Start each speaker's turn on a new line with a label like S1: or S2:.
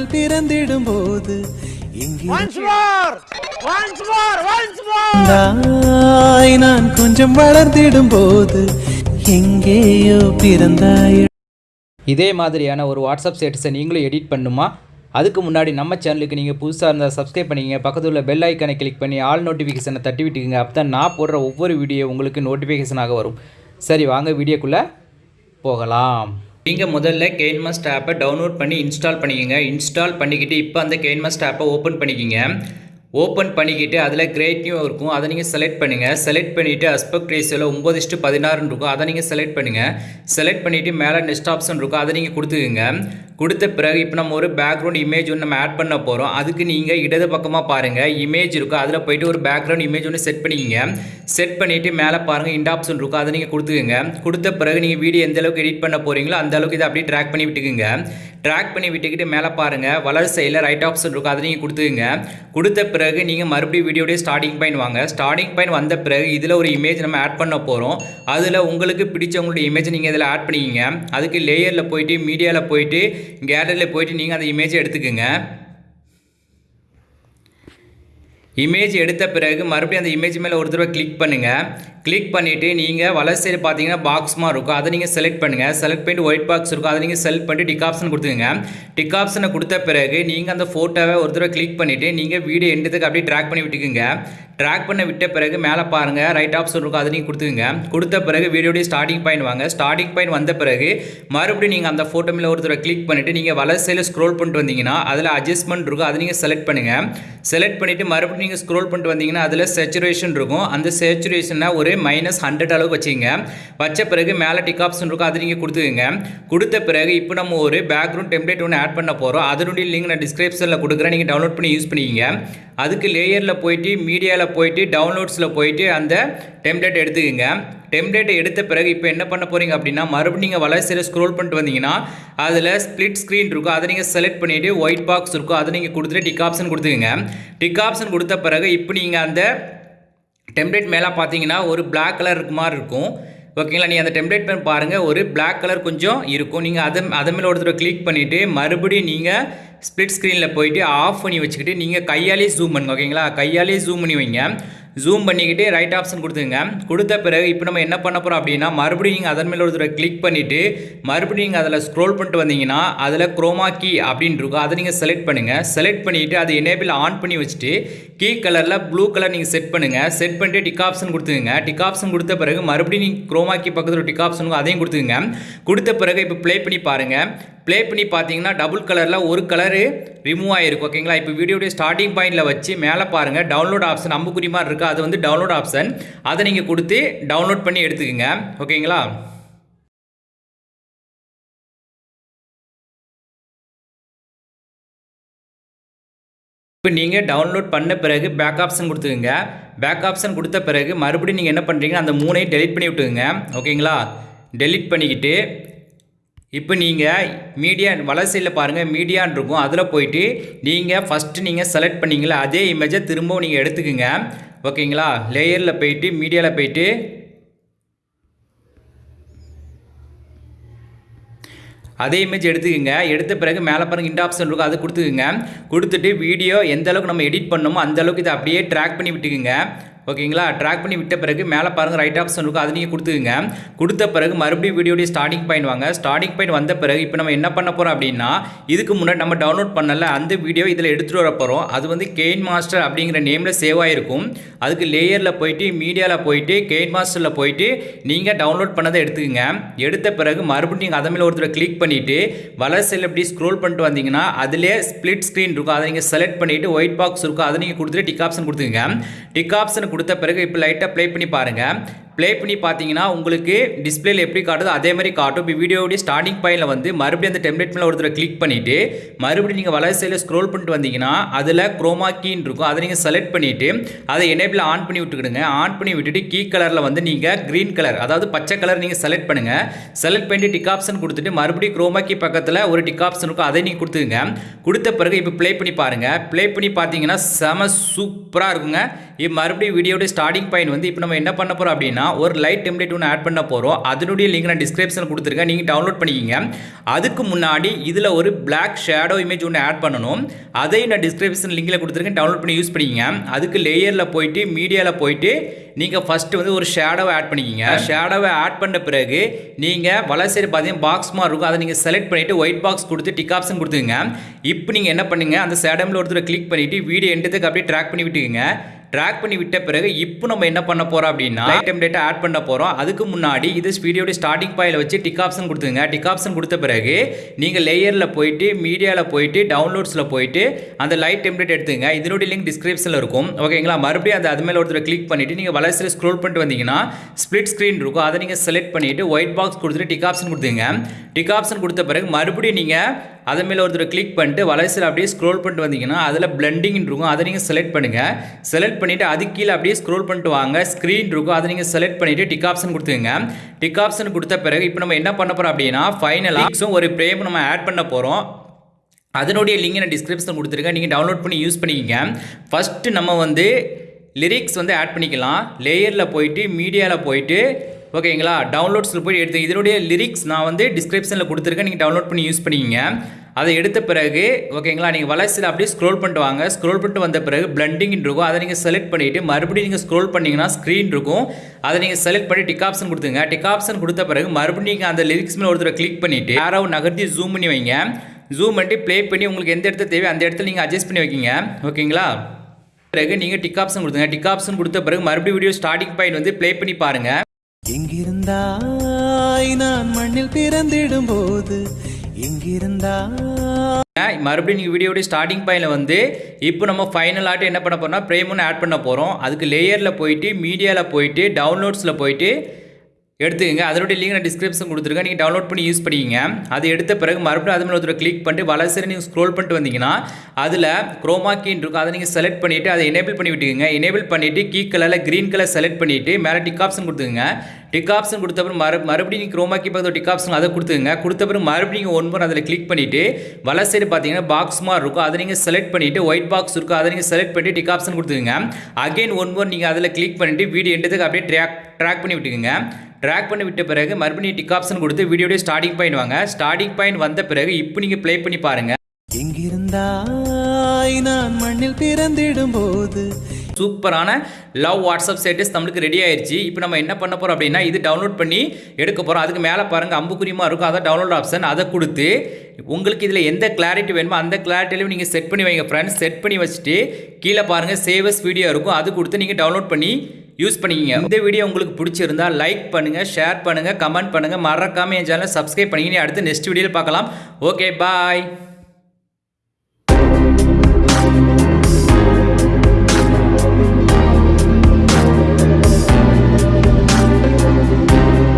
S1: மண்ணில் பிறந்திடும் போது எங்கிருந்தாய் நான் கொஞ்சம் வளர்ந்திடும் போது எங்கேயோ பிறந்தாய்.
S2: இதே மாதிரியான ஒரு வாட்ஸ்அப் ஸ்டேட்டஸை நீங்களும் எடிட் பண்ணுமா? அதுக்கு முன்னாடி நம்ம சேனலுக்கு நீங்கள் புதுசாக இருந்தால் சப்ஸ்கிரைப் பண்ணிக்கங்க. பக்கத்தில் உள்ள பெல் ஐக்கானை கிளிக் பண்ணி ஆல் நோட்டிஃபிகேஷனை தட்டி விட்டுக்குங்க. அப்போ தான் நான் போடுற ஒவ்வொரு வீடியோ உங்களுக்கு நோட்டிஃபிகேஷனாக வரும். சரி வாங்க வீடியோக்குள்ளே போகலாம். நீங்கள் முதல்ல கெயின்மஸ்ட் ஆப்பை டவுன்லோட் பண்ணி இன்ஸ்டால் பண்ணிக்கோங்க. இன்ஸ்டால் பண்ணிக்கிட்டு இப்போ அந்த கெயின்மஸ்ட் ஆப்பை ஓப்பன் பண்ணிக்கிங்க. ஓப்பன் பண்ணிக்கிட்டு அதில் கிரேட் நியூ இருக்கும். அதை நீங்கள் செலக்ட் பண்ணுங்கள் செலக்ட் பண்ணிவிட்டு அஸ்பெக்ட் ரேஷியோவில் ஒம்பது இஷ்டு பதினாறுன்னு இருக்கும். அதை நீங்கள் செலக்ட் பண்ணுங்கள் செலக்ட் பண்ணிவிட்டு மேலே நெக்ஸ்ட் ஆப்ஷன் இருக்கும். அதை நீங்கள் கொடுத்துக்குங்க. கொடுத்த பிறகு இப்போ நம்ம ஒரு பேக்ரவுண்ட் இமேஜ் ஒன்று நம்ம ஆட் பண்ண போகிறோம் அதுக்கு நீங்கள் இடது பக்கமாக பாருங்கள் இமேஜ் இருக்கும் அதில் போயிட்டு ஒரு பேக்ரவுண்ட் இமேஜ் ஒன்று செட் பண்ணிக்கிங்க. செட் பண்ணிவிட்டு மேலே பாருங்கள் இந்த ஆப்ஷன் இருக்கும் அதை நீங்கள் கொடுத்துக்குங்க. கொடுத்த பிறகு நீங்கள் வீடியோ எந்த அளவுக்கு எடிட் பண்ண போகிறீங்களோ அந்த அளவுக்கு இதை அப்படியே ட்ராக் பண்ணி விட்டுக்குங்க. ட்ராக் பண்ணி விட்டுக்கிட்டு மேலே பாருங்கள் வலது சைடில் ரைட் ஆப்ஷன் இருக்கும் அதை நீங்கள் கொடுத்துக்குங்க. கொடுத்த பிறகு நீங்கள் மறுபடியும் வீடியோடைய ஸ்டார்டிங் பாயிண்ட் வாங்க. ஸ்டார்டிங் பாயிண்ட் வந்த பிறகு இதில் ஒரு இமேஜ் நம்ம ஆட் பண்ண போகிறோம் அதில் உங்களுக்கு பிடிச்சவங்களுடைய இமேஜ் நீங்கள் இதில் ஆட் பண்ணிக்கிங்க. அதுக்கு லேயரில் போயிட்டு மீடியாவில் போயிட்டு கேலரியில் போயிட்டு நீங்கள் அந்த இமேஜை எடுத்துக்கோங்க. இமேஜ் எடுத்த பிறகு மறுபடியும் அந்த இமேஜ் மேலே ஒரு தடவை கிளிக் பண்ணுங்கள் கிளிக் பண்ணிவிட்டு நீங்கள் வலது சைடு பார்த்தீங்கன்னா பாக்ஸ் மாதிரி இருக்கும். அதை நீங்கள் செலக்ட் பண்ணுங்கள் செலக்ட் பண்ணிட்டு ஒயிட் பாக்ஸ் இருக்கும். அதை நீங்கள் செலக்ட் பண்ணிட்டு டிக் ஆப்ஷன் கொடுத்துங்க டிக் ஆப்ஷனை கொடுத்த பிறகு நீங்கள் அந்த ஃபோட்டோவை ஒரு தடவை கிளிக் பண்ணிவிட்டு நீங்கள் வீடியோ எண்டத்துக்கு அப்படியே ட்ராக் பண்ணி விட்டுக்குங்க. ட்ராக் பண்ண விட்ட பிறகு மேலே பாருங்கள் ரைட் ஆப்ஷன் இருக்கும். அதை நீங்கள் கொடுத்துங்க கொடுத்த பிறகு வீடியோடைய ஸ்டார்டிங் பாயிண்ட் வாங்க. ஸ்டார்டிங் பாயிண்ட் வந்த பிறகு மறுபடியும் நீங்கள் அந்த ஃபோட்டோ மேலே ஒரு தடவை கிளிக் பண்ணிவிட்டு நீங்கள் வலது சைடில் ஸ்க்ரோல் பண்ணிட்டு வந்தீங்கன்னா அதில் அட்ஜஸ்ட்மெண்ட் இருக்கும். அதை நீங்கள் செலக்ட் பண்ணுங்கள் செலக்ட் பண்ணிவிட்டு மறுபடியும் நீங்கள் ஸ்க்ரோல் பண்ணிட்டு வந்தீங்கன்னா அதில் சேச்சுரேஷன் இருக்கும். அந்த சேச்சுரேஷனை ஒரு மைனஸ் ஹண்ட்ரட் அளவுக்கு வச்சுங்க வச்ச பிறகு மேலே டிக் ஆப்ஷன் இருக்கும் அதை நீங்கள் கொடுத்துக்குங்க. கொடுத்த பிறகு இப்போ நம்ம ஒரு பேக்ரவுண்ட் டெம்ப்ளேட் ஒன்று ஆட் பண்ண போகிறோம் அதனுடைய லிங்க் நான் டிஸ்கிரிப்ஷனில் கொடுக்குறேன். நீங்கள் டவுன்லோட் பண்ணி யூஸ் பண்ணிக்கிங்க. அதுக்கு லேயரில் போயிட்டு மீடியாவில் போயிட்டு டவுன்லோட்ஸில் போயிட்டு அந்த டெம்ப்ளேட் எடுத்துக்கோங்க. டெம்ப்ளேட்டை எடுத்த பிறகு இப்போ என்ன பண்ண போகிறீங்க அப்படின்னா மறுபடியும் நீங்கள் வளர்ச்சியில் ஸ்க்ரோல் பண்ணிட்டு வந்தீங்கன்னா அதில் ஸ்ப்ளிட் ஸ்க்ரீன் இருக்கும். அதை நீங்கள் செலக்ட் பண்ணிவிட்டு ஒயிட் பாக்ஸ் இருக்கும். அதை நீங்கள் கொடுத்துட்டு டிக் ஆப்ஷன் கொடுத்துக்கோங்க. டிக் ஆப்ஷன் கொடுத்த பிறகு இப்போ நீங்கள் அந்த டெம்ப்ளேட் மேலே பார்த்தீங்கன்னா ஒரு பிளாக் கலர் இருக்கு மாதிரி இருக்கும். ஓகேங்களா நீங்கள் அந்த டெம்ப்ளேட் மேலே பாருங்கள் ஒரு பிளாக் கலர் கொஞ்சம் இருக்கும். நீங்கள் அதை அதை மேலே ஒரு தடவை கிளிக் பண்ணிவிட்டு மறுபடியும் நீங்கள் ஸ்ப்ளிட் ஸ்க்ரீனில் போயிட்டு ஆஃப் பண்ணி வச்சுக்கிட்டு நீங்கள் கையாலே ஜூம் பண்ணுங்க. ஓகேங்களா கையாலே ஜூம் பண்ணி வைங்க. ஜூம் பண்ணிக்கிட்டு ரைட் ஆப்ஷன் கொடுத்துங்க கொடுத்த பிறகு இப்போ நம்ம என்ன பண்ண போகிறோம் அப்படின்னா மறுபடியும் நீங்கள் அதன் மேலே ஒருத்தர் கிளிக் பண்ணிவிட்டு மறுபடியும் நீங்கள் அதில் ஸ்க்ரோல் பண்ணிட்டு வந்தீங்கன்னா அதில் குரோமா கீ அப்படின்னு இருக்கும். அதை நீங்கள் செலக்ட் பண்ணுங்கள் செலக்ட் பண்ணிவிட்டு அதை எனேபிள் ஆன் பண்ணி வச்சுட்டு கீ கலரில் ப்ளூ கலர் நீங்கள் செட் பண்ணுங்கள் செட் பண்ணிட்டு டிக் ஆப்ஷன் கொடுத்துங்க டிக் ஆப்ஷன் கொடுத்த பிறகு மறுபடியும் நீங்கள் குரோமா கீ பக்கத்தில் டிக் ஆப்ஷனுக்கும் அதையும் கொடுத்துங்க கொடுத்த பிறகு இப்போ ப்ளே பண்ணி பாருங்கள் ப்ளே பண்ணி பார்த்தீங்கன்னா டபுள் கலரில் ஒரு கலரு ரிமூவ் ஆகிருக்கும் ஓகேங்களா இப்போ வீடியோடைய ஸ்டார்டிங் பாயிண்டில் வச்சு மேலே பாருங்கள் டவுன்லோட் ஆப்ஷன் அம்புக்குறி மாதிரி இருக்குது அது வந்து டவுன்லோட் ஆப்ஷன் அதை நீங்கள் கொடுத்து டவுன்லோட் பண்ணி எடுத்துக்கோங்க ஓகேங்களா இப்போ நீங்கள் டவுன்லோட் பண்ண பிறகு பேக் ஆப்ஷன் கொடுத்துக்குங்க. பேக் ஆப்ஷன் கொடுத்த பிறகு மறுபடியும் நீங்கள் என்ன பண்ணுறீங்கன்னா அந்த மூணையும் டெலிட் பண்ணி விட்டுக்குங்க ஓகேங்களா டெலிட் பண்ணிக்கிட்டு இப்போ நீங்கள் மீடியா வலசையில் பாருங்கள் மீடியான் இருக்கும். அதில் போயிட்டு நீங்கள் ஃபஸ்ட்டு நீங்கள் செலக்ட் பண்ணிங்களா அதே இமேஜை திரும்பவும் நீங்கள் எடுத்துக்கோங்க. ஓகேங்களா? லேயரில் போயிட்டு மீடியாவில் போயிட்டு. அதே இமேஜ் எடுத்துக்கோங்க. எடுத்த பிறகு மேலே பாருங்க இந்த ஆப்ஷன் இருக்கும். அதை கொடுத்துக்குங்க. கொடுத்துட்டு வீடியோ எந்த அளவுக்கு நம்ம எடிட் பண்ணணுமோ அந்த அளவுக்கு இதை அப்படியே ட்ராக் பண்ணி விட்டுக்குங்க. ஓகேங்களா? ட்ராக் பண்ணி விட்ட பிறகு மேலே பாருங்கள் ரைட் ஆப்ஷன் இருக்கும். அது நீங்கள் கொடுத்துக்குங்க. கொடுத்த பிறகு மறுபடியும் வீடியோடைய ஸ்டார்டிங் பாயிண்ட் வாங்க. ஸ்டார்டிங் பாயிண்ட் வந்த பிறகு இப்போ நம்ம என்ன பண்ண போகிறோம் அப்படின்னா இதுக்கு முன்னாடி நம்ம டவுன்லோட் பண்ணல அந்த வீடியோ இதில் எடுத்துகிட்டு வர போகிறோம் அது வந்து கெயின் மாஸ்டர் அப்படிங்கிற நேமில் சேவ் ஆகிருக்கும் அதுக்கு லேயரில் போயிட்டு மீடியாவில் போயிட்டு கெயின் மாஸ்டரில் போயிட்டு நீங்கள் டவுன்லோட் பண்ணதை எடுத்துக்கங்க. எடுத்த பிறகு மறுபடியும் நீங்கள் அதை மேலே ஒருத்தர் கிளிக் பண்ணிவிட்டு வளர் செல் இப்படி ஸ்க்ரோல் பண்ணிட்டு வந்தீங்கன்னா அதிலே ஸ்ப்ளிட் ஸ்க்ரீன் இருக்கும். அதை நீங்கள் செலக்ட் பண்ணிவிட்டு ஒயிட் பாக்ஸ் இருக்கும். அதை நீங்கள் கொடுத்துட்டு டிக் ஆப்ஷன் கொடுத்துங்க டிக் ஆப்ஷன் கொடுத்த பிறகு இப்போ லைட்டாக ப்ளே பண்ணி பாருங்கள் ப்ளே பண்ணி பார்த்தீங்கன்னா உங்களுக்கு டிஸ்பிளேல எப்படி காட்டுதோ அதே மாதிரி காட்டும். இப்போ வீடியோடைய ஸ்டார்டிங் பாயிண்டில் வந்து மறுபடியும் அந்த டெம்ப்ளேட் மேலே ஒருத்தர் கிளிக் பண்ணிவிட்டு மறுபடியும் நீங்கள் வலது சைடில் ஸ்க்ரோல் பண்ணிட்டு வந்தீங்கன்னா அதில் குரோமா கீன்னு இருக்கும். அதை நீங்கள் செலக்ட் பண்ணிவிட்டு அதை எனேபிள் ஆன் பண்ணி விட்டுக்கிடுங்க. ஆன் பண்ணி விட்டுட்டு கீ கலரில் வந்து நீங்கள் க்ரீன் கலர் அதாவது பச்சை கலர் நீங்கள் செலக்ட் பண்ணுங்கள் செலக்ட் பண்ணிட்டு டிக் ஆப்ஷன் கொடுத்துட்டு மறுபடியும் குரோமா கீ பக்கத்தில் ஒரு டிக் ஆப்ஷன் இருக்கும். அதை நீங்கள் கொடுத்துங்க கொடுத்த பிறகு இப்போ ப்ளே பண்ணி பாருங்கள் ப்ளே பண்ணி பார்த்தீங்கன்னா செம சூப்பராக இருக்குங்க. இப்போ மறுபடியும் வீடியோட ஸ்டார்டிங் பாயிண்ட் வந்து இப்போ நம்ம என்ன பண்ண போகிறோம் அப்படின்னா ஒரு லைட் டெம்ப்ளேட் ஒன்று ஆட் பண்ண போகிறோம் அதனுடைய லிங்க் நான் டிஸ்கிரிப்ஷனில் கொடுத்துருக்கேன். நீங்கள் டவுன்லோட் பண்ணிக்கிங்க. அதுக்கு முன்னாடி இதில் ஒரு Black ஷேடோ இமேஜ் ஒன்று ஆட் பண்ணணும். அதையும் நான் டிஸ்கிரிப்ஷன் லிங்கில் கொடுத்துருக்கேன். டவுன்லோட் பண்ணி யூஸ் பண்ணிக்கிங்க. அதுக்கு லேயரில் போயிட்டு மீடியாவில் போயிட்டு நீங்கள் ஃபஸ்ட்டு வந்து ஒரு ஷேடோவை ஆட் பண்ணிக்கிங்க. ஷேடோவை ஆட் பண்ண பிறகு நீங்கள் வலசைடு பார்த்தீங்கன்னா பாக்ஸ் மாதிரி இருக்கும். அதை நீங்கள் செலக்ட் பண்ணிவிட்டு ஒயிட் பாக்ஸ் கொடுத்து டிக் ஆப்ஷன் கொடுத்துங்க இப்போ நீங்கள் என்ன பண்ணுங்க? அந்த ஷேடோமில் ஒருத்தர் கிளிக் பண்ணிவிட்டு வீடியோ எண்டத்துக்கு அப்படியே ட்ராக் பண்ணி விட்டுக்குங்க. ட்ராக் பண்ணி விட்ட பிறகு இப்போ நம்ம என்ன பண்ண போகிறோம் அப்படின்னா லைட் டெம்ப்ளேட்டை ஆட் பண்ண போகிறோம் அதுக்கு முன்னாடி இது வீடியோட ஸ்டார்டிங் பாயில் வச்சு டிக் ஆப்ஷன் கொடுத்துங்க டிக் ஆப்ஷன் கொடுத்த பிறகு நீங்கள் லேயரில் போயிட்டு மீடியாவில் போயிட்டு டவுன்லோட்ஸில் போயிட்டு அந்த லைட் டெம்ப்ளேட் எடுத்துங்க இதனுடைய லிங்க் டிஸ்கிரிப்ஷனில் இருக்கும். ஓகேங்களா மறுபடியும் அந்த அது மேலே ஒருத்தர் கிளிக் பண்ணிவிட்டு நீங்கள் வளர்ச்சியில் ஸ்க்ரோல் பண்ணிட்டு வந்தீங்கன்னா ஸ்ப்ளிட் ஸ்க்ரீன் இருக்கும். அதை நீங்கள் செலக்ட் பண்ணிவிட்டு ஒயிட் பாக்ஸ் கொடுத்துட்டு டிக் ஆப்ஷன் கொடுத்துங்க டிக் ஆப்ஷன் கொடுத்த பிறகு மறுபடியும் நீங்கள் அது மேலே ஒருத்தர் கிளிக் பண்ணிட்டு வளர்ச்சியில் அப்படியே ஸ்க்ரோல் பண்ணிட்டு வந்தீங்கன்னா அதில் பிளண்டிங் இருக்கும். அதை நீங்கள் செலக்ட் பண்ணுங்கள் செலக்ட் பண்ணிவிட்டு அது கீழே அப்படியே ஸ்க்ரோல் பண்ணிட்டு வாங்க. ஸ்க்ரீன் இருக்கும். அதை நீங்கள் செலக்ட் பண்ணிவிட்டு டிக் ஆப்ஷன் கொடுத்துங்க டிக் ஆப்ஷன் கொடுத்த பிறகு இப்போ நம்ம என்ன பண்ண போகிறோம் அப்படின்னா ஃபைனலாக ஒரு பிரேம் நம்ம ஆட் பண்ண போகிறோம் அதனுடைய லிங்க் நான் டிஸ்கிரிப்ஷன் கொடுத்துருக்கேன். நீங்கள் டவுன்லோட் பண்ணி யூஸ் பண்ணிக்கங்க. ஃபஸ்ட்டு நம்ம வந்து லிரிக்ஸ் வந்து ஆட் பண்ணிக்கலாம். லேயரில் போயிட்டு மீடியாவில் போயிட்டு ஓகேங்களா டவுன்லோட்ஸில் போய் எடுத்து இதனுடைய லிரிக்ஸ் நான் வந்து டிஸ்கிரிப்ஷனில் கொடுத்துருக்கேன். நீங்கள் டவுன்லோட் பண்ணி யூஸ் பண்ணிக்கிங்க. அதை எடுத்த பிறகு ஓகேங்களா நீங்கள் வளர்ச்சியில் அப்படியே ஸ்க்ரோல் பண்ணிட்டு வாங்க. ஸ்க்ரோல் பண்ணிட்டு வந்த பிறகு பிளண்டிங் இருக்கும். அதை நீங்கள் செலக்ட் பண்ணிவிட்டு மறுபடியும் நீங்கள் ஸ்க்ரோல் பண்ணிங்கன்னா ஸ்க்ரீன் இருக்கும். அதை நீங்கள் செலக்ட் பண்ணி டிக் ஆப்ஷன் கொடுத்துங்க. டிக் ஆப்ஷன் கொடுத்த பிறகு மறுபடியும் நீங்கள் அந்த லிரிக்ஸ் மேலே ஒருத்தர் கிளிக் பண்ணிவிட்டு யாராவது நகர்த்தி ஜூம் பண்ணி வைங்க. ஜூம் பண்ணிட்டு ப்ளே பண்ணி உங்களுக்கு எந்த இடத்துல தேவை அந்த இடத்துல நீங்கள் அட்ஜஸ்ட் பண்ணி வைக்கிங்க. ஓகேங்களா? பிறகு நீங்கள் டிக் ஆப்ஷன் கொடுத்துங்க. டிக் ஆப்ஷன் கொடுத்த பிறகு மறுபடியும் வீடியோ ஸ்டார்டிங் பாயிண்ட் வந்து ப்ளே பண்ணி பாருங்கள்
S1: எங்கிருந்தாய் நான் மண்ணில் பிறந்திடும் போது எங்கிருந்தா
S2: மறுபடியும் நீங்கள் வீடியோடைய ஸ்டார்டிங் பாயிண்டில் வந்து இப்போ நம்ம ஃபைனல் ஆட்டு என்ன பண்ண போகிறோம்னா பிரேம் ஆட் பண்ண போகிறோம் அதுக்கு லேயரில் போயிட்டு மீடியாவில் போயிட்டு டவுன்லோட்ஸில் போயிட்டு எடுத்துக்கங்க. அதனுடைய லிங்க் நான் டிஸ்கிரிப்ஷன் கொடுத்துருக்கேன். நீங்கள் டவுன்லோட் பண்ணி யூஸ் பண்ணிக்கிங்க. அது எடுத்த பிறகு மறுபடியும் அது மேலே ஒருத்தர் கிளிக் பண்ணிட்டு வளர்ச்சி நீங்கள் ஸ்க்ரோல் பண்ணிட்டு வந்தீங்கன்னா அதில் குரோமா கீன் இருக்கும். அதை நீங்கள் செலக்ட் பண்ணிவிட்டு அதை எனேபிள் பண்ணி விட்டுக்கோங்க. எனேபிள் பண்ணிவிட்டு கீ கலரில் க்ரீன் கலர் செலக்ட் பண்ணிவிட்டு மேலே டிக் ஆப்ஷன் கொடுத்துக்கங்க. டிக் ஆப்ஷன் கொடுத்த பிறகு மறு மறுபடியும் நீங்கள் குரோமா கீ டிக் ஆப்ஷன் அதை கொடுத்துங்க கொடுத்த பிறகு மறுபடியும் நீங்கள் ஒன் முறை அதில் கிளிக் பண்ணிவிட்டு வலை சைடு பார்த்தீங்கன்னா பாக்ஸ் மாதிரி இருக்கும். அதை நீங்கள் செலக்ட் பண்ணிவிட்டு ஒயிட் பாக்ஸ் இருக்கும். அதை நீங்கள் செலக்ட் பண்ணிட்டு டிக் ஆப்ஷன் கொடுத்துங்க அகைன் ஒன் முறை நீங்கள் அதில் கிளிக் பண்ணிவிட்டு வீடியோ எடுத்துக்கு அப்படியே ட்ராக் ட்ராக் பண்ணி விட்டுக்குங்க. ட்ராக் பண்ணி விட்ட பிறகு மறுபடியும் டிக் ஆப்ஷன் கொடுத்து வீடியோடைய ஸ்டார்டிங் பாயிண்ட் வாங்க. ஸ்டார்டிங் பாயிண்ட் வந்த பிறகு இப்போ நீங்கள் ப்ளே பண்ணி பாருங்கள்
S1: எங்கிருந்தாய் நான் மண்ணில் பிறந்திடும் போது
S2: சூப்பரான லவ் வாட்ஸ்அப் ஸ்டேட்டஸ் நம்மளுக்கு ரெடி ஆயிடுச்சு இப்போ நம்ம என்ன பண்ண போகிறோம் அப்படின்னா இது டவுன்லோட் பண்ணி எடுக்க போகிறோம் அதுக்கு மேலே பாருங்கள் அம்புக்குரியமாக இருக்கும். அதை டவுன்லோட் ஆப்ஷன் அதை கொடுத்து உங்களுக்கு இதில் எந்த கிளாரிட்டி வேணுமோ அந்த கிளாரிட்டிலையும் நீங்கள் செட் பண்ணி வைங்க ஃப்ரெண்ட்ஸ் செட் பண்ணி வச்சுட்டு கீழே பாருங்கள் சேவஸ் வீடியோ இருக்கும். அது கொடுத்து நீங்கள் டவுன்லோட் பண்ணி யூஸ் பண்ணிக்கிங்க. இந்த வீடியோ உங்களுக்கு பிடிச்சிருந்தா லைக் பண்ணுங்கள் ஷேர் பண்ணுங்கள் கமெண்ட் பண்ணுங்கள் மறக்காமல் என் சேனலை சப்ஸ்கிரைப் பண்ணிக்கிங்க. அடுத்து நெக்ஸ்ட் வீடியோவில் பார்க்கலாம். Okay bye